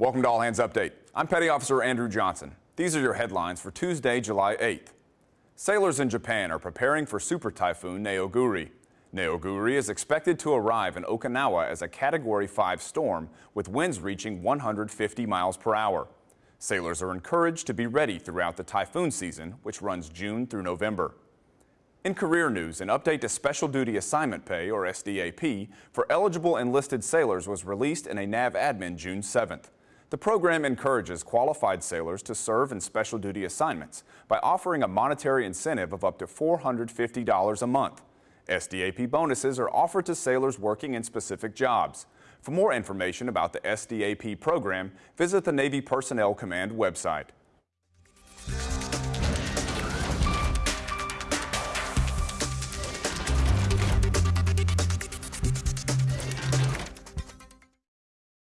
Welcome to All Hands Update. I'm Petty Officer Andrew Johnson. These are your headlines for Tuesday, July 8th. Sailors in Japan are preparing for Super Typhoon Neoguri. Neoguri is expected to arrive in Okinawa as a Category 5 storm with winds reaching 150 miles per hour. Sailors are encouraged to be ready throughout the typhoon season, which runs June through November. In career news, an update to Special Duty Assignment Pay, or SDAP, for eligible enlisted sailors was released in a NAVADMIN June 7th. The program encourages qualified sailors to serve in special duty assignments by offering a monetary incentive of up to $450 a month. SDAP bonuses are offered to sailors working in specific jobs. For more information about the SDAP program, visit the Navy Personnel Command website.